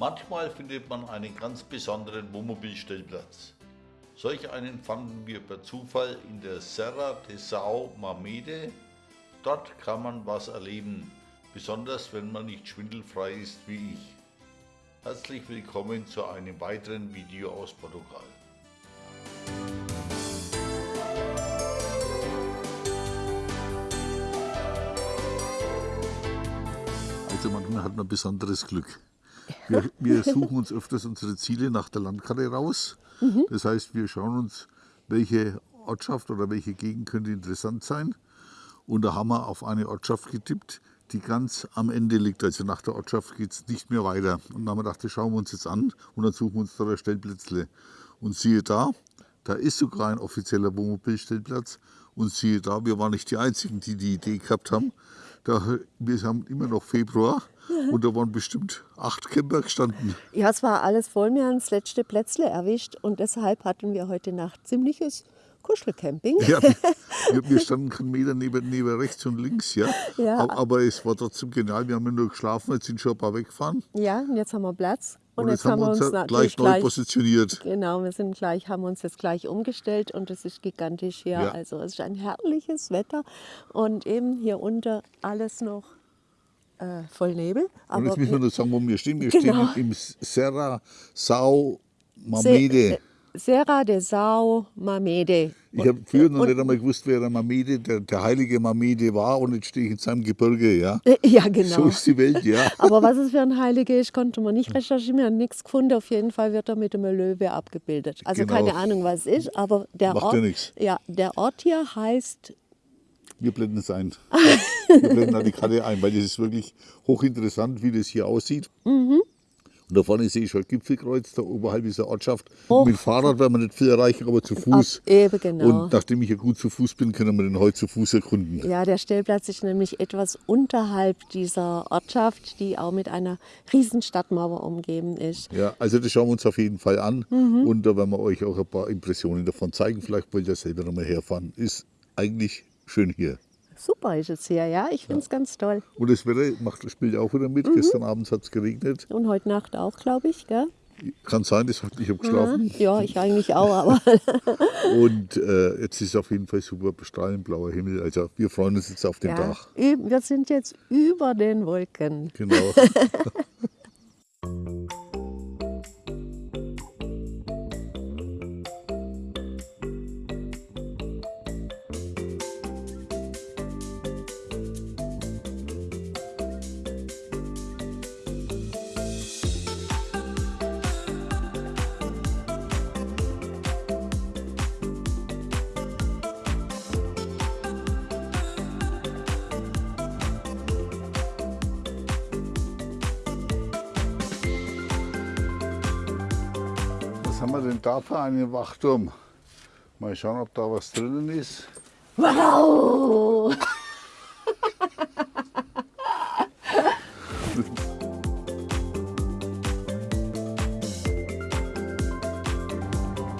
Manchmal findet man einen ganz besonderen Wohnmobilstellplatz. Solch einen fanden wir per Zufall in der Serra de São Mamede. Dort kann man was erleben, besonders wenn man nicht schwindelfrei ist wie ich. Herzlich willkommen zu einem weiteren Video aus Portugal. Also manchmal hat man besonderes Glück. Wir, wir suchen uns öfters unsere Ziele nach der Landkarte raus. Mhm. Das heißt, wir schauen uns, welche Ortschaft oder welche Gegend könnte interessant sein. Und da haben wir auf eine Ortschaft getippt, die ganz am Ende liegt. Also nach der Ortschaft geht es nicht mehr weiter. Und dann haben wir gedacht, das schauen wir uns jetzt an und dann suchen wir uns da ein Stellplätzle. Und siehe da, da ist sogar ein offizieller Wohnmobilstellplatz. Und siehe da, wir waren nicht die Einzigen, die die Idee gehabt haben. Da, wir haben immer noch Februar und da waren bestimmt acht Camper gestanden. Ja, es war alles voll. Wir haben das letzte Plätzle erwischt und deshalb hatten wir heute Nacht ziemliches Kuschelcamping. Ja, wir, wir standen keinen Meter neben, neben rechts und links, ja. ja. Aber, aber, es war trotzdem genial. Wir haben ja nur geschlafen, jetzt sind schon ein paar weggefahren. Ja, und jetzt haben wir Platz. Und, und jetzt, jetzt, haben wir uns, uns gleich neu gleich, positioniert. Genau, wir sind gleich, haben uns jetzt gleich umgestellt und es ist gigantisch hier. Ja. Also es ist ein herrliches Wetter und eben hier unter alles noch äh, voll Nebel. und jetzt müssen wir nur sagen, wo wir stehen. Wir genau. stehen im Serra Sau Mamede. Se Serra de Sau Mamede. Ich habe früher noch und, nicht einmal gewusst, wer der Mamede, der, der heilige Mamede war und jetzt stehe ich in seinem Gebirge, ja. Äh, ja, genau. So ist die Welt, ja. Aber was es für ein Heilige ist, konnte man nicht recherchieren, wir haben nichts gefunden. Auf jeden Fall wird er mit einem Löwe abgebildet. Also genau. keine Ahnung, was es ist, aber der Macht Ort, ja, ja, der Ort hier heißt wir blenden es ein. Wir blenden da die Karte ein, weil das ist wirklich hochinteressant, wie das hier aussieht. Mhm. Und da vorne sehe ich schon Gipfelkreuz, da oberhalb dieser Ortschaft. Oh. Mit dem Fahrrad werden wir nicht viel erreichen, aber zu Fuß. Ach, eben genau. Und nachdem ich ja gut zu Fuß bin, können wir den heute zu Fuß erkunden. Ja, der Stellplatz ist nämlich etwas unterhalb dieser Ortschaft, die auch mit einer riesen Stadtmauer umgeben ist. Ja, also das schauen wir uns auf jeden Fall an. Mhm. Und da werden wir euch auch ein paar Impressionen davon zeigen. Vielleicht wollt ihr selber noch mal herfahren. Ist eigentlich schön hier. Super ist es hier, ja. Ich finde es ja. ganz toll. Und das Wetter macht, spielt auch wieder mit. Mhm. Gestern Abend hat es geregnet. Und heute Nacht auch, glaube ich, gell? Kann sein, das hat, ich habe geschlafen. Ja, ich eigentlich auch, aber. und äh, jetzt ist auf jeden Fall super bestrahlend blauer Himmel. Also wir freuen uns jetzt auf den ja, Tag. Wir sind jetzt über den Wolken. Genau. Was haben wir denn da für einen Wachturm? Mal schauen, ob da was drinnen ist. Wow!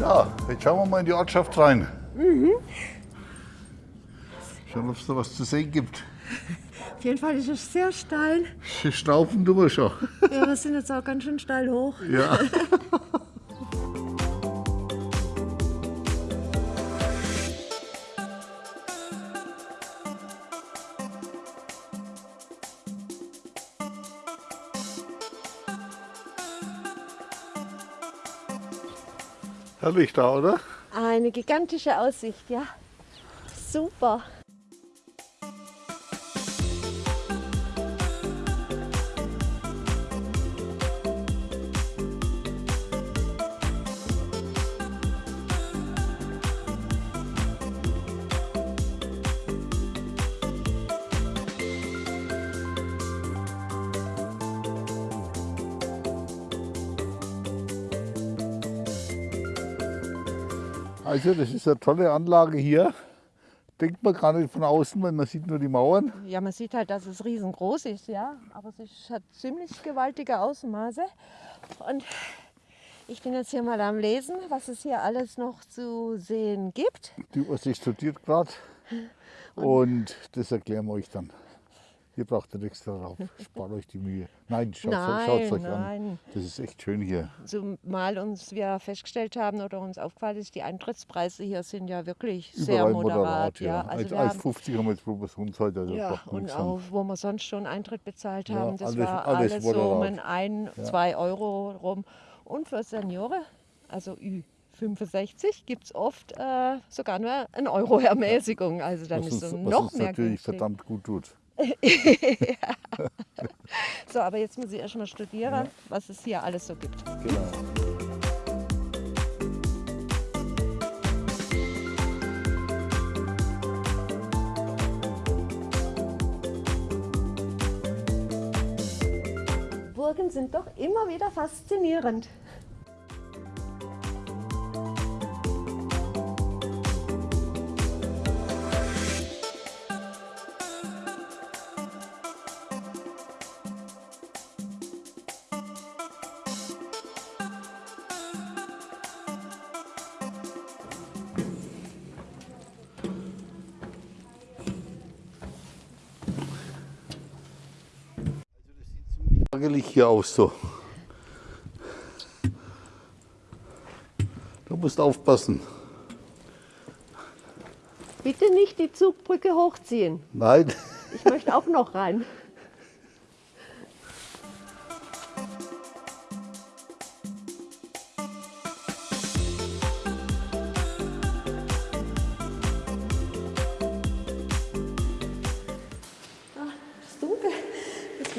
ja, jetzt schauen wir mal in die Ortschaft rein. Mhm. Schauen, ob es da was zu sehen gibt. Auf jeden Fall ist es sehr steil. Schnaufen tun wir schon. Ja, wir sind jetzt auch ganz schön steil hoch. Ja. Herrlich da, oder? Eine gigantische Aussicht, ja. Super. Also das ist eine tolle Anlage hier. Denkt man gar nicht von außen, weil man sieht nur die Mauern. Ja, man sieht halt, dass es riesengroß ist, ja. Aber es hat ziemlich gewaltige Ausmaße. Und ich bin jetzt hier mal am Lesen, was es hier alles noch zu sehen gibt. Die Übersicht studiert gerade und das erklären wir euch dann. Ihr braucht nicht extra rauf. Spart euch die Mühe. Nein, schaut es euch nein. an. Das ist echt schön hier. Zumal uns wir festgestellt haben oder uns aufgefallen ist, die Eintrittspreise hier sind ja wirklich sehr Überall moderat. ja. Also wir 1,50 haben wir jetzt pro Person zahlt, also ja, und nichts auch wo wir sonst schon Eintritt bezahlt Ja, haben, das alles- war alles alles, so um moderat. ein, zwei Euro rum. Und für Senioren, also Ü65, gibt es oft äh, sogar nur ein Euro Ermäßigung. Also dann Was ist es was noch uns mehr natürlich günstig. verdammt gut tut. So, aber jetzt muss ich erst mal studieren, was es hier alles so gibt. Genau. Burgen sind doch immer wieder faszinierend. Ärgerlich hier aus so. Du musst aufpassen. Bitte nicht die Zugbrücke hochziehen. Nein. Ich möchte auch noch rein.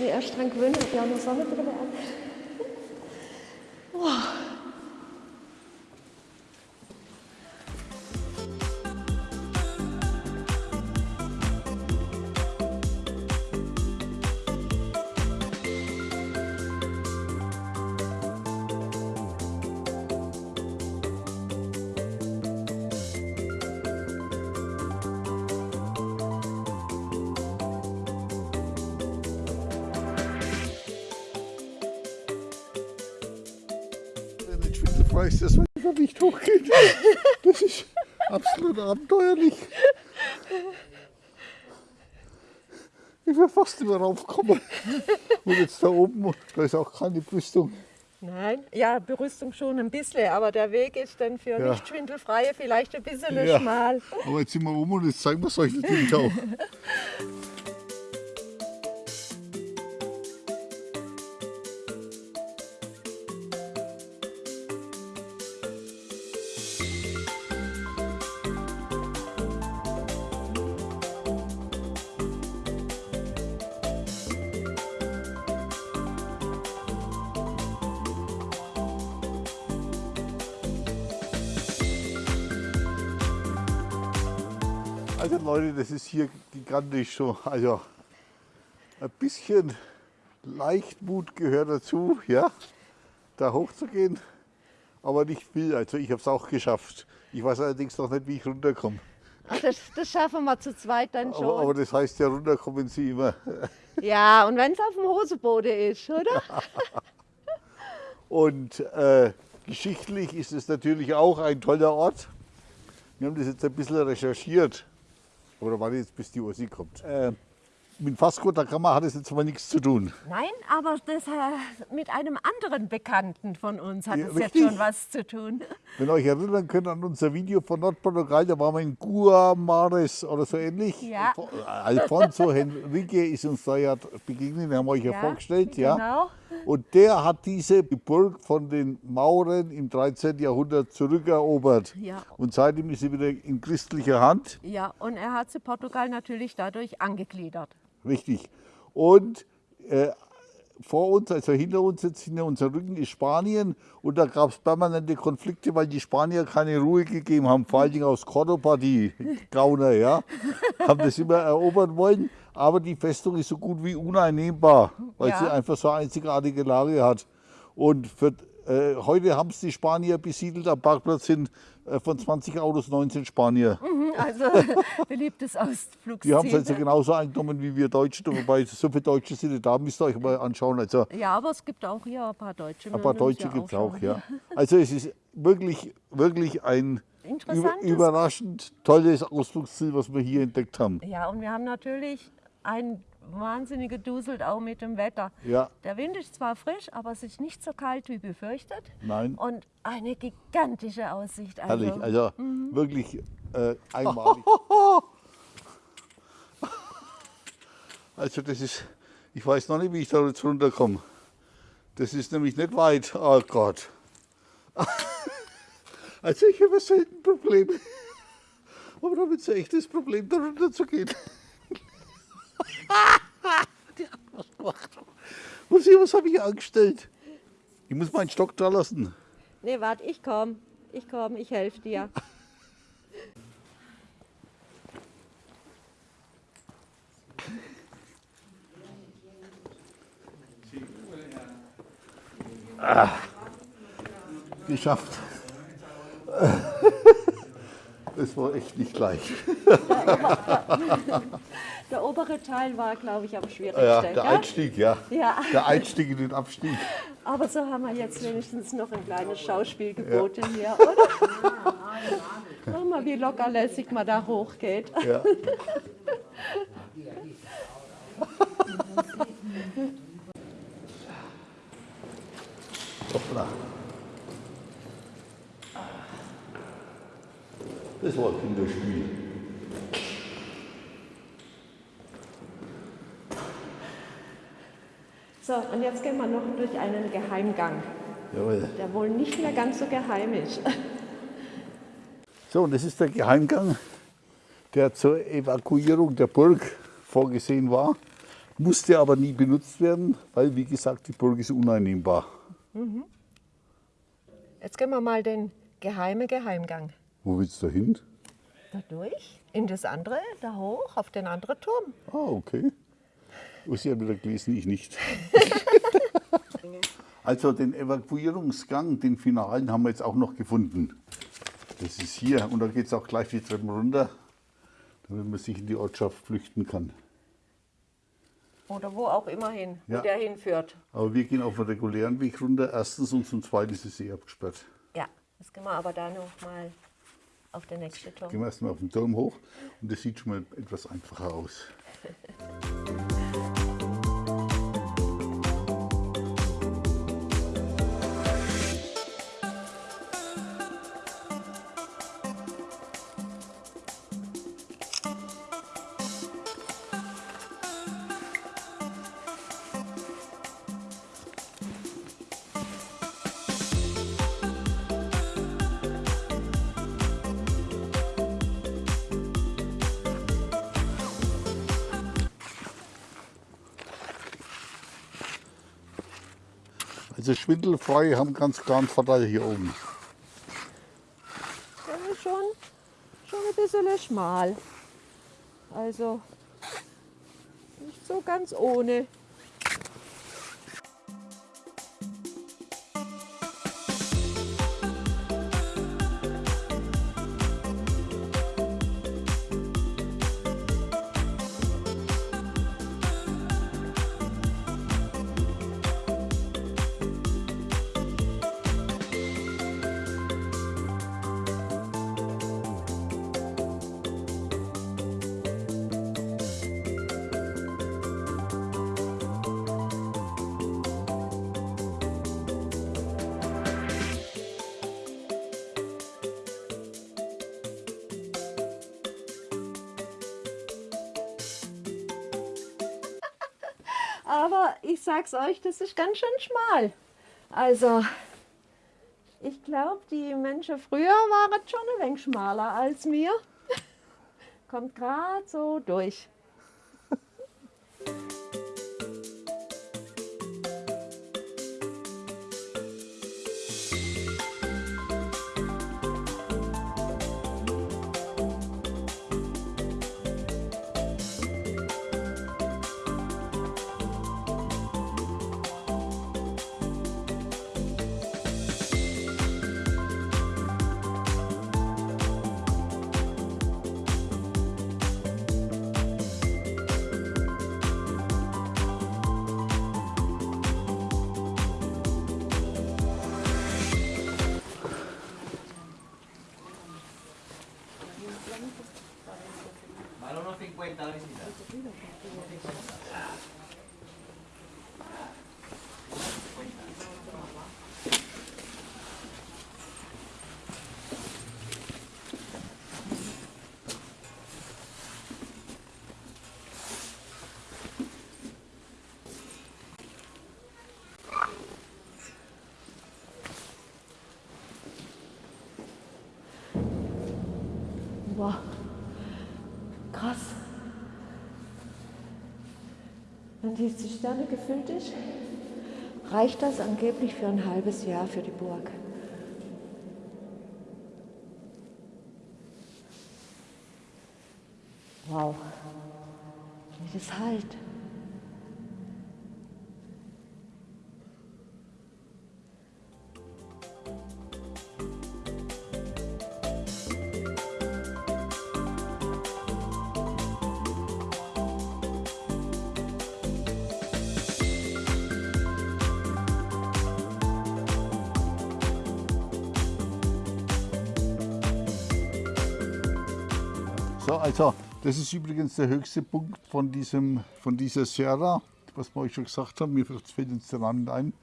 Erst dran gewöhnen, ich habe ja auch noch Sonnenbrille an. Ist, dass man einfach nicht hochgeht. Das ist absolut abenteuerlich. Ich wäre fast immer raufgekommen. Und jetzt da oben, da ist auch keine Brüstung. Nein, ja, Berüstung schon ein bisschen, aber der Weg ist dann für Ja. nicht schwindelfreie vielleicht ein bisschen Ja. schmal. Aber jetzt sind wir oben und jetzt zeigen wir es euch natürlich auch. Also Leute, das ist hier gigantisch so. Also ein bisschen Leichtmut gehört dazu, ja, da hochzugehen, aber nicht viel. Also ich habe es auch geschafft. Ich weiß allerdings noch nicht, wie ich runterkomme. Das, das schaffen wir zu zweit dann schon. Aber, aber das heißt ja, runterkommen Sie immer. ja, und wenn es auf dem Hoseboden ist, oder? Und äh, geschichtlich ist es natürlich auch ein toller Ort. Wir haben das jetzt ein bisschen recherchiert. Oder warte jetzt, bis die Ursi kommt. Äh, mit da Gama hat es jetzt mal nichts zu tun. Nein, aber das, äh, mit einem anderen Bekannten von uns hat Ja, es jetzt richtig. schon was zu tun. Wenn ihr euch erinnern könnt an unser Video von Nordportugal, da waren wir in Guamares oder so ähnlich. Ja. Alfonso Henrique ist uns da ja begegnet, den haben wir euch ja, Ja, vorgestellt. Ja. Und der hat diese Burg von den Mauren im 13. Jahrhundert zurückerobert. Ja. Und seitdem ist sie wieder in christlicher Hand. Ja, und er hat zu Portugal natürlich dadurch angegliedert. Richtig. Und äh, vor uns, also hinter uns, jetzt hinter unserem Rücken ist Spanien und da gab es permanente Konflikte, weil die Spanier keine Ruhe gegeben haben, vor allen Dingen aus Cordoba, die Gauner, ja, haben das immer erobern wollen, aber die Festung ist so gut wie uneinnehmbar, weil Ja. sie einfach so eine einzigartige Lage hat. Und für, äh, heute haben es die Spanier besiedelt, am Parkplatz sind äh, von 20 Autos 19 Spanier. Also beliebtes Ausflugsziel. Die haben es also genauso eingenommen wie wir Deutschen, wobei so viele Deutsche sind da, müsst ihr euch mal anschauen. Also Ja, aber es gibt auch hier ein paar Deutsche. ein paar Deutsche gibt es auch, ja. Also es ist wirklich, wirklich ein über, überraschend tolles Ausflugsziel, was wir hier entdeckt haben. Ja, und wir haben natürlich ein wahnsinnig geduselt auch mit dem Wetter. Ja. Der Wind ist zwar frisch, aber es ist nicht so kalt wie befürchtet. Nein. Und eine gigantische Aussicht. Also, Herrlich, also wirklich äh, einmalig. Also das ist, ich weiß noch nicht, wie ich da jetzt runterkomme. Das ist nämlich nicht weit. Oh Gott. Also ich habe selten Probleme. Aber damit ist ein echtes Problem, da runter zu gehen. Die hat was gemacht. Was, was habe ich angestellt? Ich muss meinen Stock da lassen. Nee, warte, ich komm. Ich komm, ich helfe dir. Geschafft. Das war echt nicht leicht. Der obere Teil war, glaube ich, am schwierigsten. Ja, der? Einstieg, ja. Ja. Der Einstieg in den Abstieg. Aber so haben wir jetzt wenigstens noch ein kleines Schauspiel geboten hier, oder? Schau mal, wie lockerlässig man da hochgeht. Ja. Das war ein Kinderspiel. So, und jetzt gehen wir noch durch einen Geheimgang, Jawohl. der wohl nicht mehr ganz so geheim ist. So, und das ist der Geheimgang, der zur Evakuierung der Burg vorgesehen war, musste aber nie benutzt werden, weil, wie gesagt, die Burg ist uneinnehmbar. Jetzt gehen wir mal den geheimen Geheimgang. Wo willst du hin? Da durch, in das andere, da hoch, auf den anderen Turm. Ah, okay. Sie haben wieder gelesen, ich nicht. also den Evakuierungsgang, den finalen, haben wir jetzt auch noch gefunden. Das ist hier und da geht es auch gleich die Treppen runter, damit man sich in die Ortschaft flüchten kann. Oder wo auch immer hin, Ja. wo der hinführt. Aber wir gehen auf den regulären Weg runter. Erstens und zum Zweiten ist es eh abgesperrt. Ja, jetzt gehen wir aber da noch mal auf den nächsten Turm. Gehen wir erstmal auf den Turm hoch und das sieht schon mal etwas einfacher aus. Also schwindelfrei haben ganz klar einen Vorteil hier oben. Der ist schon, schon ein bisschen schmal. Also nicht so ganz ohne. Aber ich sag's euch, das ist ganz schön schmal. Also, ich glaube, die Menschen früher waren schon ein wenig schmaler als mir. Kommt gerade so durch. Wow. Krass. Wenn die Zisterne gefüllt ist, reicht das angeblich für ein halbes Jahr für die Burg. Wow. Wie das halt. So, also das ist übrigens der höchste Punkt von, diesem, von dieser Sierra, was wir euch schon gesagt haben. Mir fällt uns der Name ein.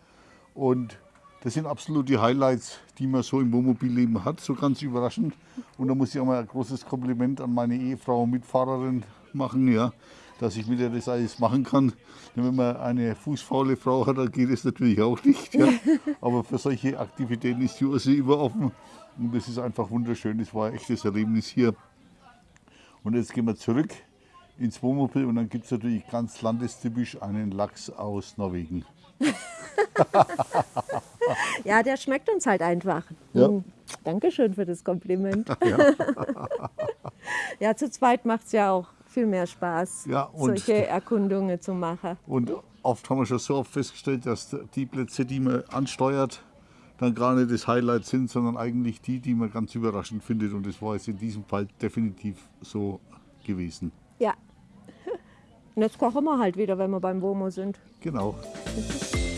Und das sind absolut die Highlights, die man so im Wohnmobilleben hat, so ganz überraschend. Und da muss ich auch mal ein großes Kompliment an meine Ehefrau und Mitfahrerin machen, ja, dass ich mit ihr das alles machen kann. Denn wenn man eine fußfaule Frau hat, dann geht es natürlich auch nicht. Ja. Aber für solche Aktivitäten ist die Urse immer offen. Und das ist einfach wunderschön. Das war ein echtes Erlebnis hier. Und jetzt gehen wir zurück ins Wohnmobil und dann gibt es natürlich ganz landestypisch einen Lachs aus Norwegen. Ja, der schmeckt uns halt einfach. Ja. Hm, Dankeschön für das Kompliment. Ja. Ja, zu zweit macht es ja auch viel mehr Spaß, Ja, solche Erkundungen zu machen. Und oft haben wir schon so oft festgestellt, dass die Plätze, die man ansteuert, dann gar nicht das Highlight sind, sondern eigentlich die, die man ganz überraschend findet. Und das war jetzt in diesem Fall definitiv so gewesen. Ja. Und jetzt kochen wir halt wieder, wenn wir beim Womo sind. Genau.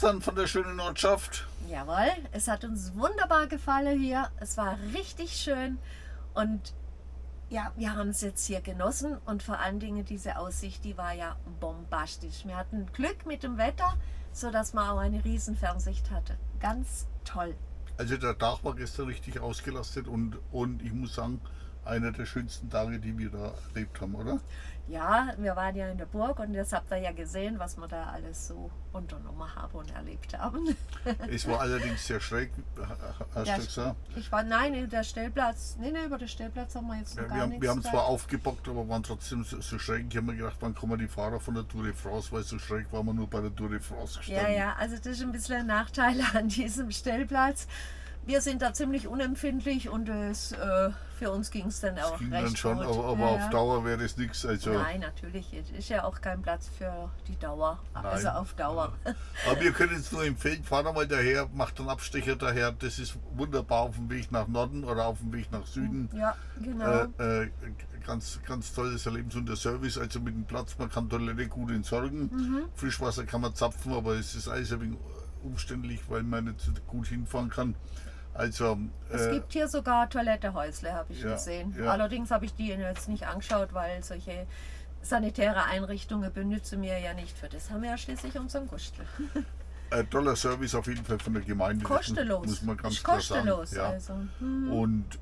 Dann von der schönen Ortschaft. Jawohl, es hat uns wunderbar gefallen hier. Es war richtig schön und ja, wir haben es jetzt hier genossen und vor allen Dingen diese Aussicht, die war ja bombastisch. Wir hatten Glück mit dem Wetter, sodass man auch eine riesen Fernsicht hatte. Ganz toll. Also der Tag war gestern richtig ausgelastet und, und ich muss sagen, einer der schönsten Tage, die wir da erlebt haben, oder? Ja, wir waren ja in der Burg und jetzt habt ihr ja gesehen, was wir da alles so unternommen haben und erlebt haben. Es war allerdings sehr schräg, hast Ja, du gesagt. Ich war, nein, der Stellplatz, nee, nee, über den Stellplatz haben wir jetzt noch Ja, gar wir, haben, nichts wir haben da. zwar aufgebockt, aber waren trotzdem so, so schräg. Ich habe mir gedacht, wann kommen die Fahrer von der Tour de France, weil so schräg waren wir nur bei der Tour de France gestanden. Ja, ja, also das ist ein bisschen ein Nachteil an diesem Stellplatz. Wir sind da ziemlich unempfindlich und es, äh, für uns ging es dann auch Ging recht dann schon, gut. aber, aber ja, auf ja. Dauer wäre das nichts. Also, Nein, natürlich. Es ist ja auch kein Platz für die Dauer. Also Nein. auf Dauer. Aber wir können es nur empfehlen, fahr mal daher, macht einen Abstecher daher. Das ist wunderbar auf dem Weg nach Norden oder auf dem Weg nach Süden. Ja, genau. Äh, äh, ganz, ganz tolles Erlebnis und der Service, also mit dem Platz, man kann Toilette gut entsorgen. Mhm. Frischwasser kann man zapfen, aber es ist alles ein wenig umständlich, weil man nicht gut hinfahren kann. Also, es äh, gibt hier sogar Toilettehäusle, habe ich ja, gesehen. ja. Allerdings habe ich die jetzt nicht angeschaut, weil solche sanitäre Einrichtungen benützen wir ja nicht. Für das haben wir ja schließlich unseren Gustel. ein toller Service auf jeden Fall von der Gemeinde. Kostenlos. Muss man ganz ist klar kostenlos. sagen. Ja. Also. hm. Und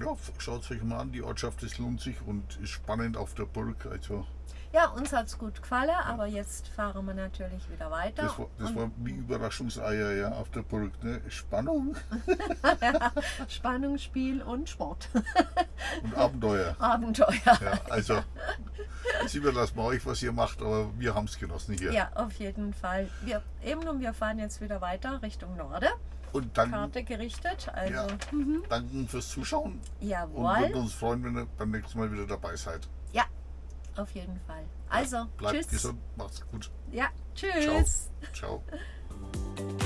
ja, schaut es euch mal an, die Ortschaft, das lohnt sich und ist spannend auf der Burg. Also Ja, uns hat es gut gefallen, aber jetzt fahren wir natürlich wieder weiter. Das war, das war wie Überraschungseier ja, auf der Burg. Ne? Spannung Spannung, Spiel und Sport. und Abenteuer. Abenteuer. Ja, also, jetzt überlassen wir euch, was ihr macht, aber wir haben es genossen hier. Ja, auf jeden Fall. Wir, eben und wir fahren jetzt wieder weiter Richtung Norden. Und dann Karte gerichtet. Also, ja, danken fürs Zuschauen und jawohl. würden uns freuen, wenn ihr beim nächsten Mal wieder dabei seid. Ja, auf jeden Fall. Also, Bleibt tschüss. gesund, macht's gut. Ja, Ciao. tschüss. Ciao.